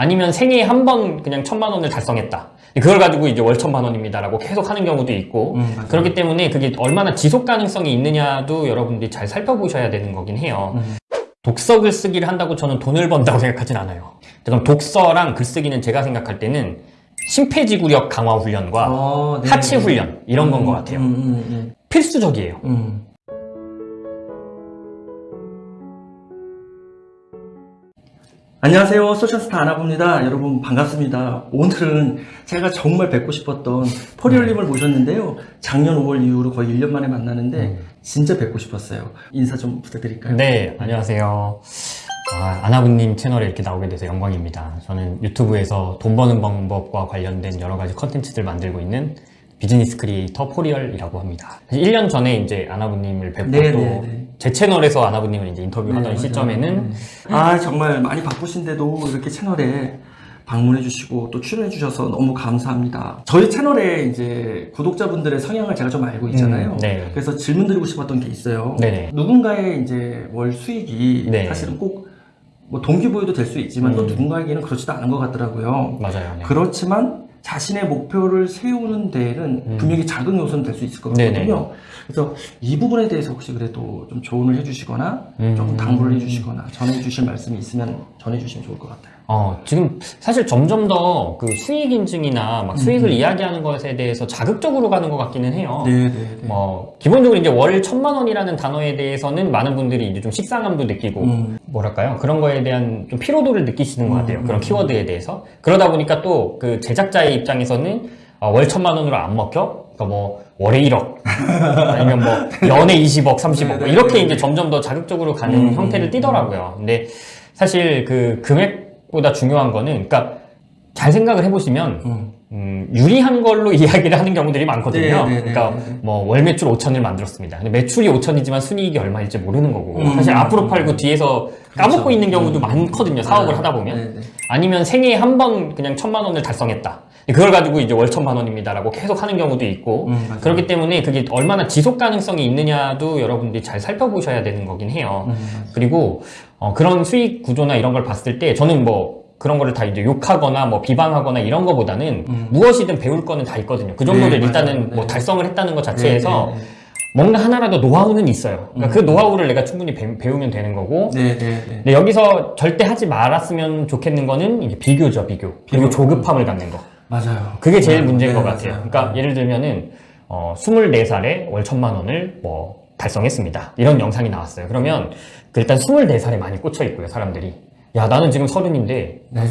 아니면 생애에 한 번 그냥 천만 원을 달성했다. 그걸 가지고 이제 월 천만 원입니다라고 계속 하는 경우도 있고 음. 그렇기 때문에 그게 얼마나 지속 가능성이 있느냐도 여러분들이 잘 살펴보셔야 되는 거긴 해요. 음. 독서 글쓰기를 한다고 저는 돈을 번다고 생각하진 않아요. 그럼 독서랑 글쓰기는 제가 생각할 때는 심폐지구력 강화 훈련과 어, 네. 하체 훈련 이런 건것 같아요. 음, 음, 음, 필수적이에요. 안녕하세요. 소셜스타 아나부입니다. 여러분 반갑습니다. 오늘은 제가 정말 뵙고 싶었던 포리얼님을 모셨는데요. 작년 5월 이후로 거의 1년 만에 만나는데 진짜 뵙고 싶었어요. 인사 좀 부탁드릴까요? 네, 안녕하세요. 아, 아나부님 채널에 이렇게 나오게 돼서 영광입니다. 저는 유튜브에서 돈 버는 방법과 관련된 여러 가지 컨텐츠들 만들고 있는 비즈니스 크리에이터 포리얼이라고 합니다. 1년 전에 이제 아나부님을 뵙고 네, 또 네, 네. 제 채널에서 아나부님을 이제 인터뷰하던 네, 맞아요. 시점에는 네. 아 정말 많이 바쁘신데도 이렇게 채널에 방문해 주시고 또 출연해 주셔서 너무 감사합니다. 저희 채널에 이제 구독자분들의 성향을 제가 좀 알고 있잖아요. 음, 네. 그래서 질문 드리고 싶었던 게 있어요. 네네. 누군가의 이제 월 수익이 네. 사실은 꼭 뭐 동기부여도 될 수 있지만 또 음. 누군가에게는 그렇지도 않은 것 같더라고요. 맞아요. 네. 그렇지만 자신의 목표를 세우는 데에는 음. 분명히 작은 요소는 될 수 있을 것 같거든요. 네네. 그래서 이 부분에 대해서 혹시 그래도 좀 조언을 해주시거나 음. 조금 당부를 해주시거나 전해주실 말씀이 있으면 전해주시면 좋을 것 같아요. 어, 지금 사실 점점 더 그 수익 인증이나 막 수익을 음. 이야기하는 것에 대해서 자극적으로 가는 것 같기는 해요. 네네네. 뭐 기본적으로 이제 월 천만 원이라는 단어에 대해서는 많은 분들이 이제 좀 식상함도 느끼고 음. 뭐랄까요 그런 거에 대한 좀 피로도를 느끼시는 것 같아요 음, 그런 음. 키워드에 대해서 그러다 보니까 또 그 제작자의 입장에서는 어, 월 천만 원으로 안 먹혀 그러니까 뭐 월에 1억 아니면 뭐 연에 20억 30억 뭐. 이렇게 이제 점점 더 자극적으로 가는 음, 형태를 음, 띠더라고요 근데 사실 그 금액 보다 중요한 거는 그러니까 잘 생각을 해보시면 음. 음, 유리한 걸로 이야기를 하는 경우들이 많거든요. 네, 네, 네, 그러니까 네, 네. 뭐월 매출 5천을 만들었습니다. 근데 매출이 5천이지만 순이익이 얼마일지 모르는 거고 음, 사실 음, 앞으로 음. 팔고 뒤에서 까먹고 그렇죠. 있는 경우도 음. 많거든요. 사업을. 하다 보면 네네. 아니면 생애에 한 번 그냥 천만 원을 달성했다. 그걸 가지고 이제 월 천만 원입니다라고 계속 하는 경우도 있고 음. 그렇기 때문에 그게 얼마나 지속 가능성이 있느냐도 여러분들이 잘 살펴보셔야 되는 거긴 해요. 음. 그리고 어, 그런 수익 구조나 이런 걸 봤을 때 저는 뭐 그런 거를 다 이제 욕하거나 뭐 비방하거나 이런 거보다는 음. 무엇이든 배울 거는 다 있거든요. 그 정도를 네, 일단은. 뭐 네. 달성을 했다는 것 자체에서 네, 네, 뭔가 하나라도 노하우는 있어요. 그러니까 음. 그 노하우를 내가 충분히 배, 우면 되는 거고. 네, 네, 네. 근데 여기서 절대 하지 말았으면 좋겠는 거는 이제 비교죠, 비교. 그리고 비교. 조급함을 갖는 거. 맞아요. 그게 제일 네, 문제인 네, 것 같아요. 맞아요. 그러니까 예를 들면은 어, 24살에 월 천만 원을 뭐 달성했습니다. 이런 영상이 나왔어요. 그러면 그 일단 24살에 많이 꽂혀 있고요, 사람들이. 야, 나는 지금 서른인데 네.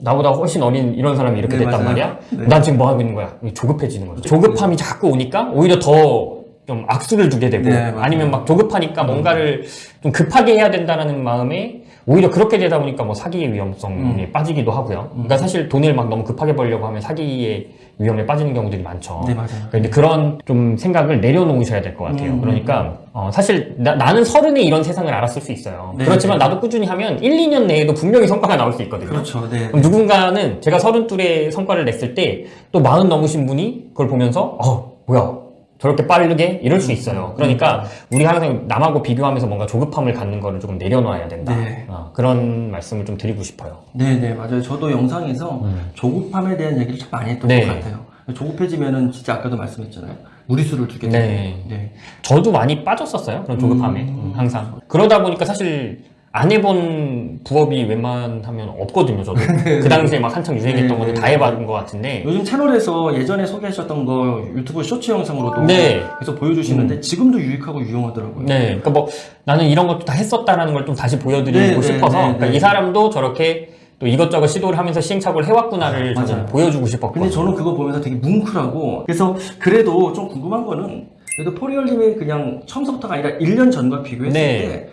나보다 훨씬 어린 이런 사람이 이렇게 네, 됐단 맞아요. 말이야. 네. 난 지금 뭐 하고 있는 거야? 조급해지는 거죠. 조급함이 자꾸 오니까 오히려 더 좀 악수를 두게 되고 네. 아니면 막 조급하니까 뭔가를 좀 급하게 해야 된다라는 마음에 오히려 그렇게 되다 보니까 뭐 사기의 위험성에 빠지기도 하고요. 그러니까 사실 돈을 막 너무 급하게 벌려고 하면 사기의 위험에 빠지는 경우들이 많죠. 네, 맞아요. 근데 그런 좀 생각을 내려놓으셔야 될 것 같아요. 음. 그러니까 어, 사실 나, 는 서른에 이런 세상을 알았을 수 있어요. 네, 그렇지만 네. 나도 꾸준히 하면 1, 2년 내에도 분명히 성과가 나올 수 있거든요. 그렇죠. 네. 그럼 누군가는 제가 서른 둘에 성과를 냈을 때 또 마흔 넘으신 분이 그걸 보면서 어 뭐야 저렇게 빠르게 이럴 수 있어요. 그러니까 우리 항상 남하고 비교하면서 뭔가 조급함을 갖는 거를 조금 내려놔야 된다. 네. 어, 그런 말씀을 좀 드리고 싶어요. 네, 네, 맞아요. 저도 영상에서 음. 조급함에 대한 얘기를 참 많이 했던 네. 것 같아요. 조급해지면은 진짜 아까도 말씀했잖아요. 무리수를 두게 되고. 네. 네. 저도 많이 빠졌었어요. 그런 조급함에 음. 음, 항상. 그러다 보니까 사실 안 해본 부업이 웬만하면 없거든요. 저도 그 당시에 막 한창 유행했던 네, 것들 네. 다 해봤는 것 같은데. 요즘 채널에서 예전에 소개하셨던 거 유튜브 쇼츠 영상으로도 네. 계속 보여주시는데 지금도 유익하고 유용하더라고요. 네, 그러니까 뭐 나는 이런 것도 다 했었다라는 걸 좀 다시 보여드리고 네, 네, 싶어서 네, 그러니까 네. 이 사람도 저렇게 또 이것저것 시도를 하면서 시행착오를 해왔구나를 맞아요. 보여주고 싶었거든요. 근데 저는 그거 보면서 되게 뭉클하고 그래서 그래도 좀 궁금한 거는 그래도 포리얼님이 그냥 처음서부터가 아니라 1년 전과 비교했을 네. 때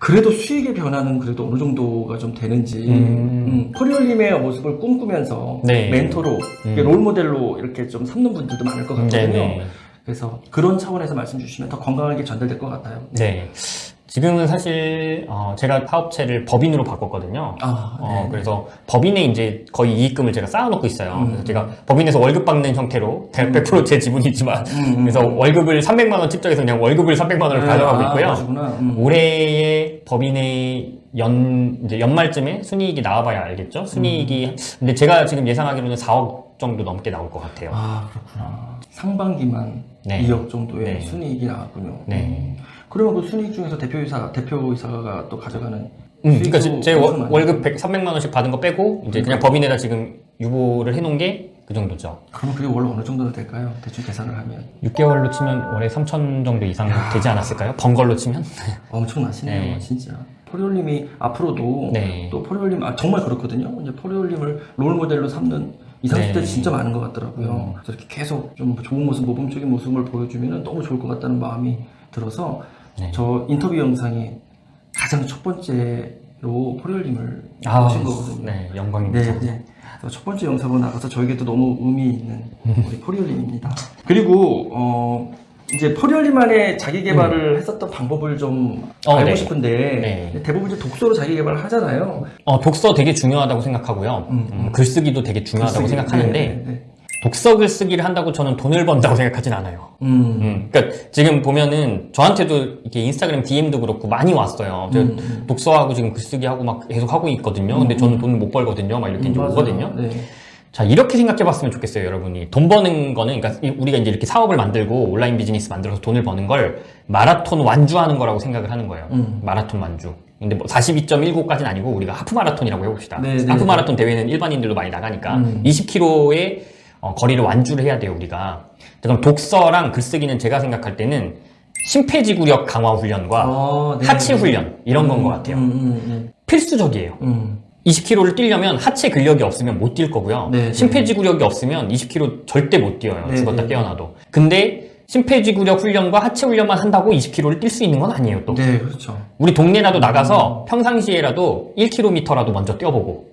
그래도 수익의 변화는 그래도 어느 정도가 좀 되는지 음. 음, 포리얼님의 모습을 꿈꾸면서 네. 멘토로 음. 롤 모델로 이렇게 좀 삼는 분들도 많을 것 같거든요. 네네. 그래서 그런 차원에서 말씀 주시면 더 건강하게 전달될 것 같아요. 네. 지금은 사실 어, 제가 사업체를 법인으로 바꿨거든요. 아, 어, 네. 그래서 법인에 이제 거의 이익금을 제가 쌓아놓고 있어요. 음. 그래서 제가 법인에서 월급 받는 형태로 대략 100%제 지분이지만 음, 음. 그래서 월급을 300만 원 측정해서 그냥 월급을 300만 원을 네, 가져가고 아, 있고요. 음. 올해의 법인의 연 이제 연말쯤에 순이익이 나와봐야 알겠죠. 순이익이 근데 제가 지금 예상하기로는 4억 정도 넘게 나올 것 같아요. 아 그렇구나. 상반기만 네. 2억 정도의 네. 순이익이 나왔군요. 네. 그러면 그 순이익 중에서 대표이사 대표이사가 또 가져가는 음, 그러니까 제, 제 월- 월급 100, 300만 원씩 받은 거 빼고 이제 그냥 법인에다 지금 유보를 해놓은 게 그 정도죠. 그러면 그게 월 어느 정도 될까요? 대충 계산을 하면 6개월로 치면 월에 3천 정도 이상 되지 않았을까요? 번 걸로 치면? 엄청나시네요, 네. 진짜. 포리올림이 앞으로도 네. 또 포리올림 아 정말 그렇거든요. 이제 포리올림을 롤 모델로 삼는 20, 30대 네. 진짜 많은 것 같더라고요. 그래서 이렇게 계속 좀 좋은 모습, 모범적인 모습을 보여주면 너무 좋을 것 같다는 마음이 들어서 네. 저 인터뷰 영상이 가장 첫 번째로 포리올림을 아, 보신 거거든요. 네, 영광입니다. 네, 네. 첫 번째 영상으로 나가서 저에게도 너무 의미 있는 우리 포리올림입니다. 그리고 어 이제 포리올림만의 자기 개발을 했었던 방법을 좀 어, 알고 네. 싶은데 네. 대부분 이제 독서로 자기 개발을 하잖아요. 어, 독서 되게 중요하다고 생각하고요. 음, 음, 글쓰기도 되게 중요하다고 글쓰기. 생각하는데 네, 네, 네. 독서 글쓰기를 한다고 저는 돈을 번다고 생각하진 않아요. 음. 음, 그러니까 지금 보면은 저한테도 이렇게 인스타그램 DM도 그렇고 많이 왔어요. 저 음, 음. 독서하고 지금 글쓰기 하고 막 계속 하고 있거든요. 근데 저는 돈못 벌거든요. 막 이렇게 이제 맞아요. 오거든요. 네. 자 이렇게 생각해 봤으면 좋겠어요, 여러분이. 돈 버는 거는 그러니까 이- 우리가 이제 이렇게 사업을 만들고 온라인 비즈니스 만들어서 돈을 버는 걸 마라톤 완주하는 거라고 생각을 하는 거예요. 음. 마라톤 완주. 근데 뭐 42.19까지는 아니고 우리가 하프 마라톤이라고 해봅시다. 네, 네, 하프 네. 마라톤 대회는 일반인들도 많이 나가니까 음. 20km의 어, 거리를 완주를 해야 돼요, 우리가. 그럼 독서랑 글쓰기는 제가 생각할 때는 심폐지구력 강화 훈련과 어, 네, 하체 네. 훈련 이런 건것 같아요. 음, 음, 필수적이에요. 음, 음. 20km를 뛰려면 하체 근력이 없으면 못 뛸 거고요. 네, 네. 심폐지구력이 없으면 20km 절대 못 뛰어요. 네, 죽었다 네. 깨어나도. 근데 심폐지구력 훈련과 하체 훈련만 한다고 20km를 뛸 수 있는 건 아니에요. 또 네, 그렇죠. 우리 동네라도 나가서 평상시에라도 1km라도 먼저 뛰어보고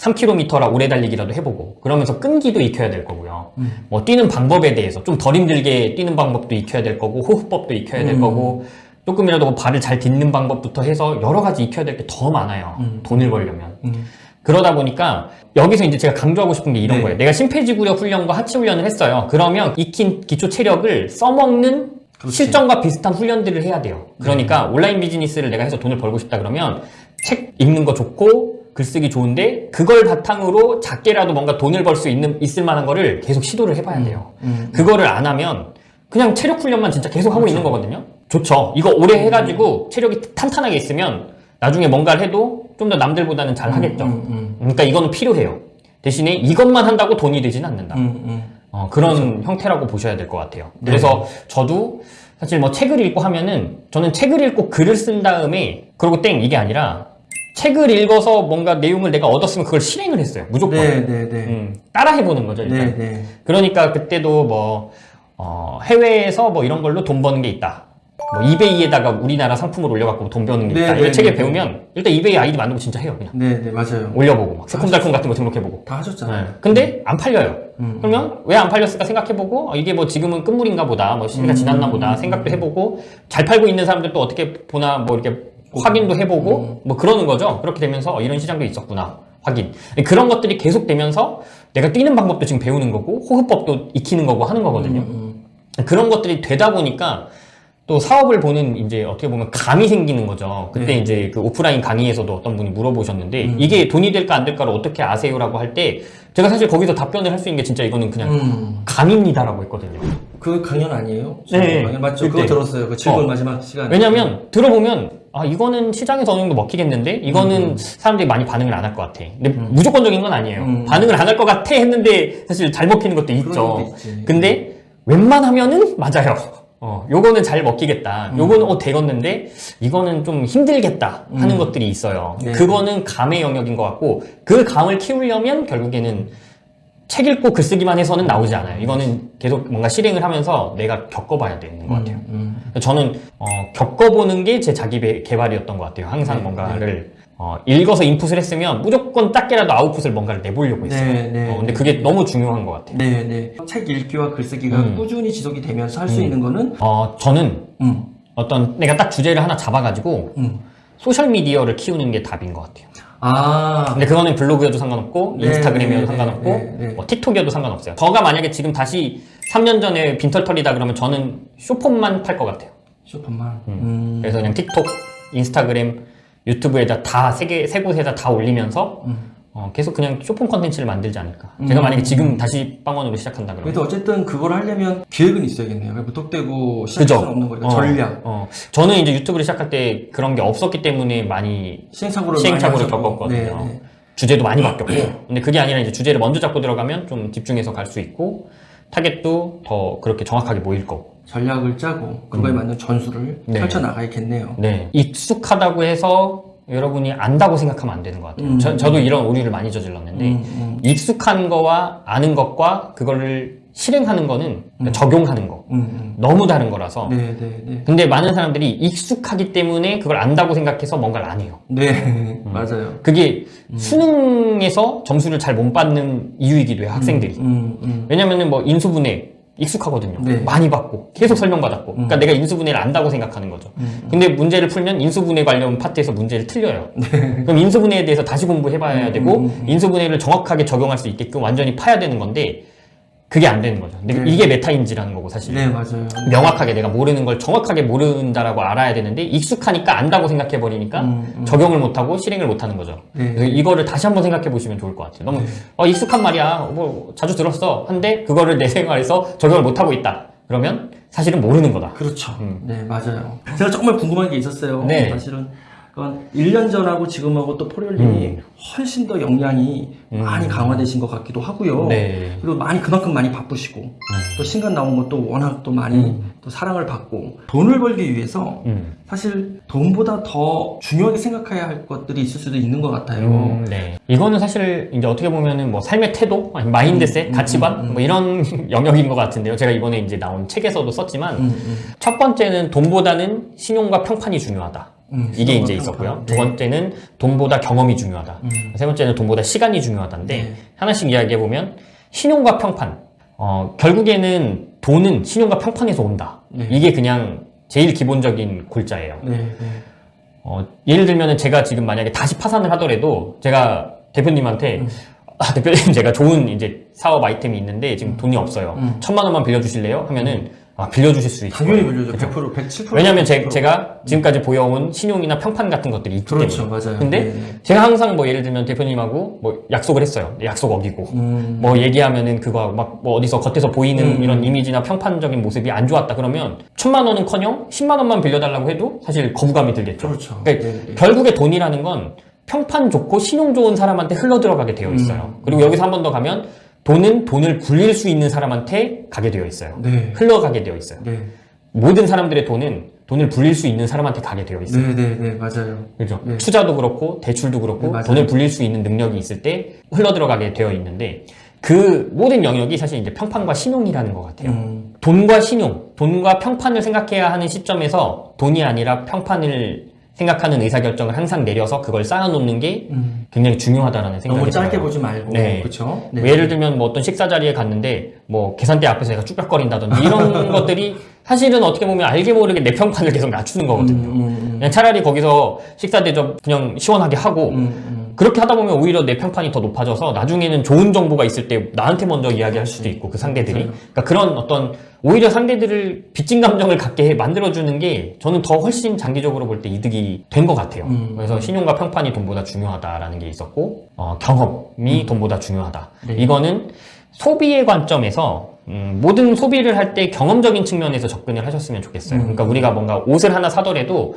3km라 오래 달리기라도 해보고 그러면서 끈기도 익혀야 될 거고요. 음. 뭐 뛰는 방법에 대해서 좀 덜 힘들게 뛰는 방법도 익혀야 될 거고 호흡법도 익혀야 될 음. 거고 조금이라도 뭐 발을 잘 딛는 방법부터 해서 여러 가지 익혀야 될 게 더 많아요. 음. 돈을 벌려면. 음. 그러다 보니까 여기서 이제 제가 강조하고 싶은 게 이런 네. 거예요. 내가 심폐지구력 훈련과 하체 훈련을 했어요. 그러면 익힌 기초 체력을 써먹는 그렇지. 실전과 비슷한 훈련들을 해야 돼요. 그러니까 온라인 비즈니스를 내가 해서 돈을 벌고 싶다 그러면 책 읽는 거 좋고 글쓰기 좋은데 그걸 바탕으로 작게라도 뭔가 돈을 벌 수 있는 있을 만한 거를 계속 시도를 해봐야 돼요. 음. 그거를 안 하면 그냥 체력 훈련만 진짜 계속 하고 있는 거거든요. 좋죠. 이거 오래 해가지고 체력이 탄탄하게 있으면 나중에 뭔가를 해도 좀 더 남들보다는 잘 하겠죠. 음, 음, 그러니까 이거는 필요해요. 대신에 이것만 한다고 돈이 되진 않는다. 음, 음. 어, 그런 형태라고 보셔야 될 것 같아요. 네. 그래서 저도 사실 뭐 책을 읽고 하면은 저는 책을 읽고 글을 쓴 다음에 그러고 땡 이게 아니라 책을 읽어서 뭔가 내용을 내가 얻었으면 그걸 실행을 했어요. 무조건. 네, 네, 네. 음, 따라 해보는 거죠. 일단. 네, 네. 그러니까 그때도 뭐 어, 해외에서 뭐 이런 걸로 돈 버는 게 있다. 뭐 이베이에다가 우리나라 상품을 올려갖고 돈 버는 게 네, 있다. 네, 이거 책에 네, 배우면 일단 이베이 아이디 만들고 진짜 해요. 그냥 네, 네, 맞아요. 올려보고 막 새콤달콤 같은 거 등록해보고. 다 하셨잖아요. 네. 근데 안 팔려요. 음. 그러면 왜 안 팔렸을까 생각해보고 어, 이게 뭐 지금은 끝물인가 보다 뭐 시기가 음. 지났나 보다 생각도 해보고 잘 팔고 있는 사람들 또 어떻게 보나 뭐 이렇게 확인도 해보고 뭐 그러는 거죠 그렇게 되면서 어, 이런 시장도 있었구나 확인 그런 것들이 계속 되면서 내가 뛰는 방법도 지금 배우는 거고 호흡법도 익히는 거고 하는 거거든요 음, 그런 것들이 되다 보니까 또 사업을 보는 이제 어떻게 보면 감이 생기는 거죠. 그때 네. 이제 그 오프라인 강의에서도 어떤 분이 물어보셨는데 음. 이게 돈이 될까 안 될까를 어떻게 아세요라고 할 때 제가 사실 거기서 답변을 할 수 있는 게 진짜 이거는 그냥 음. 감입니다라고 했거든요. 그 강연 아니에요? 네. 강연 맞죠? 그때. 그거 들었어요. 그 즐거운 어. 마지막 시간. 왜냐면 들어보면 아 이거는 시장에서 어느 정도 먹히겠는데 이거는 사람들이 많이 반응을 안 할 것 같아. 근데 무조건적인 건 아니에요. 음. 반응을 안 할 것 같아 했는데 사실 잘 먹히는 것도 있죠. 근데 웬만하면은 맞아요. 어, 요거는 잘 먹히겠다. 음. 요거는 어 되겠는데 이거는 좀 힘들겠다 하는 음. 것들이 있어요. 네. 그거는 감의 영역인 것 같고 그 감을 키우려면 결국에는 책 읽고 글쓰기만 해서는 나오지 않아요. 이거는 계속 뭔가 실행을 하면서 내가 겪어봐야 되는 것 같아요. 음, 저는 어, 겪어보는 게 제 자기 배- 개발이었던 것 같아요. 항상 네, 뭔가를 어, 읽어서 인풋을 했으면 무조건 작게라도 아웃풋을 뭔가를 내보려고 했어요. 네, 네. 어, 근데 그게 너무 중요한 것 같아요. 네, 네. 책 읽기와 글쓰기가 음. 꾸준히 지속이 되면서 할 수 있는 거는 어, 저는 음, 어떤 내가 딱 주제를 하나 잡아가지고 음. 소셜 미디어를 키우는 게 답인 것 같아요. 아, 근데 그거는 블로그여도 상관없고 네, 인스타그램이어도 네, 상관없고 네, 네. 뭐 틱톡이어도 상관없어요. 저가 만약에 지금 다시 3년 전에 빈털털이다 그러면 저는 쇼폼만 팔 것 같아요. 쇼폰만. 음. 그래서 그냥 틱톡, 인스타그램, 유튜브에다 다 세 개 세 곳에다 다 올리면서 음. 어, 계속 그냥 쇼핑 컨텐츠를 만들지 않을까. 제가 만약에 지금 다시 빵원으로 시작한다 그러면 그래도 어쨌든 그걸 하려면 계획은 있어야겠네요. 무턱대고 시작할 그죠? 수는 없는 거니까 어, 전략, 어. 저는 이제 유튜브를 시작할 때 그런 게 없었기 때문에 많이 시행착오를 시행착오를 많이. 겪었거든요. 네, 네. 주제도 많이 바뀌었고 근데 그게 아니라 이제 주제를 먼저 잡고 들어가면 좀 집중해서 갈 수 있고 타겟도 더 그렇게 정확하게 모일 거고 전략을 짜고 그거에 맞는 전술을 음. 네. 펼쳐 나가야겠네요. 네 익숙하다고 해서 여러분이 안다고 생각하면 안 되는 것 같아요 음. 저, 저도 이런 오류를 많이 저질렀는데 음, 음, 익숙한 거와 아는 것과 그거를 실행하는 거는 그러니까 적용하는 거 음, 너무 다른 음. 거라서 네, 네, 네. 근데 많은 사람들이 익숙하기 때문에 그걸 안다고 생각해서 뭔가를 안 해요 네, 맞아요. 그게 수능에서 점수를 잘 못 받는 이유이기도 해요 학생들이 음, 음. 왜냐면은 뭐 인수분해 익숙하거든요. 네. 많이 받고 계속 설명받았고. 그러니까 내가 인수분해를 안다고 생각하는 거죠. 음. 근데 문제를 풀면 인수분해 관련 파트에서 문제를 틀려요. 네. 그럼 인수분해에 대해서 다시 공부해봐야 음, 되고 인수분해를 정확하게 적용할 수 있게끔 완전히 파야 되는 건데 그게 안 되는 거죠. 근데 네. 이게 메타인지라는 거고 사실. 네, 맞아요. 명확하게 내가 모르는 걸 정확하게 모른다라고 알아야 되는데 익숙하니까 안다고 생각해 버리니까 음, 음. 적용을 못하고 실행을 못하는 거죠. 네. 이거를 다시 한번 생각해 보시면 좋을 것 같아요. 너무 어, 익숙한 말이야. 뭐 자주 들었어. 한데 그거를 내 생활에서 적용을 못 하고 있다. 그러면 사실은 모르는 거다. 그렇죠. 음. 네, 맞아요. 제가 정말 궁금한 게 있었어요. 네. 사실은 그건 1년 전하고 지금하고 또 포리올림이 음. 훨씬 더 역량이 음. 많이 강화되신 것 같기도 하고요. 네. 그리고 많이 그만큼 많이 바쁘시고 또 신간 나온 것도 워낙 또 많이 또 사랑을 받고 돈을 벌기 위해서 음. 사실 돈보다 더 중요하게 생각해야 할 것들이 있을 수도 있는 것 같아요. 음, 네. 이거는 사실 이제 어떻게 보면은 뭐 삶의 태도, 마인드셋, 음, 가치관 뭐 이런 영역인 것 같은데요. 제가 이번에 이제 나온 책에서도 썼지만 음, 음, 첫 번째는 돈보다는 신용과 평판이 중요하다. 음, 이게 이제. 있었고요. 네. 두 번째는 돈보다 경험이 중요하다. 음. 세 번째는 돈보다 시간이 중요하다인데 네. 하나씩 이야기해 보면 신용과 평판. 어, 결국에는 돈은 신용과 평판에서 온다. 네. 이게 그냥 제일 기본적인 골자예요. 네, 네. 어, 예를 들면은 제가 지금 만약에 다시 파산을 하더라도 제가 대표님한테 음. 아, 대표님 제가 좋은 이제 사업 아이템이 있는데 지금 돈이 없어요. 음. 천만 원만 빌려주실래요? 하면은 아, 빌려주실 수 있어요. 당연히 빌려줘. 100%, 107%. 왜냐면 제, 제가 지금까지 보여온 신용이나 평판 같은 것들이 있기 그렇죠, 때문에. 맞아요. 근데 네, 네. 제가 항상 뭐 예를 들면 대표님하고 뭐 약속을 했어요. 약속 어기고. 음. 뭐 얘기하면은 그거 막 뭐 어디서 겉에서 보이는 음. 이런 이미지나 평판적인 모습이 안 좋았다 그러면 천만 원은 커녕 10만 원만 빌려달라고 해도 사실 거부감이 들겠죠. 그렇죠. 그러니까 네, 네. 결국에 돈이라는 건 평판 좋고 신용 좋은 사람한테 흘러 들어가게 되어 있어요. 음. 그리고 여기서 한 번 더 가면 돈은 돈을 굴릴 수 있는 사람한테 가게 되어 있어요. 네. 흘러가게 되어 있어요. 네. 모든 사람들의 돈은 돈을 불릴 수 있는 사람한테 가게 되어 있어요. 네, 네, 네, 맞아요. 그죠? 네. 투자도 그렇고 대출도 그렇고 네. 돈을 불릴 수 있는 능력이 있을 때 흘러 들어가게 되어 있는데 그 모든 영역이 사실 이제 평판과 신용이라는 것 같아요. 음. 돈과 신용, 돈과 평판을 생각해야 하는 시점에서 돈이 아니라 평판을 생각하는 의사결정을 항상 내려서 그걸 쌓아놓는 게 음. 굉장히 중요하다라는 생각이 너무 짧게 들어요. 보지 말고. 네. 그렇죠? 뭐 예를 들면 뭐 어떤 식사 자리에 갔는데 뭐 계산대 앞에서 내가 쭈뼛거린다든지 이런 것들이 사실은 어떻게 보면 알게 모르게 내 평판을 계속 낮추는 거거든요. 음, 그냥 차라리 거기서 식사 대접 그냥 시원하게 하고 음, 음. 그렇게 하다 보면 오히려 내 평판이 더 높아져서 나중에는 좋은 정보가 있을 때 나한테 먼저 이야기할 수도 있고 그 상대들이. 그러니까 그런 어떤 오히려 상대들을 빚진 감정을 갖게 만들어주는 게 저는 더 훨씬 장기적으로 볼 때 이득이 된 것 같아요. 음. 그래서 신용과 평판이 돈보다 중요하다라는 게 있었고 어, 경험이 돈보다 중요하다. 네. 이거는 소비의 관점에서 음, 모든 소비를 할 때 경험적인 측면에서 접근을 하셨으면 좋겠어요. 음. 그러니까 우리가 뭔가 옷을 하나 사더라도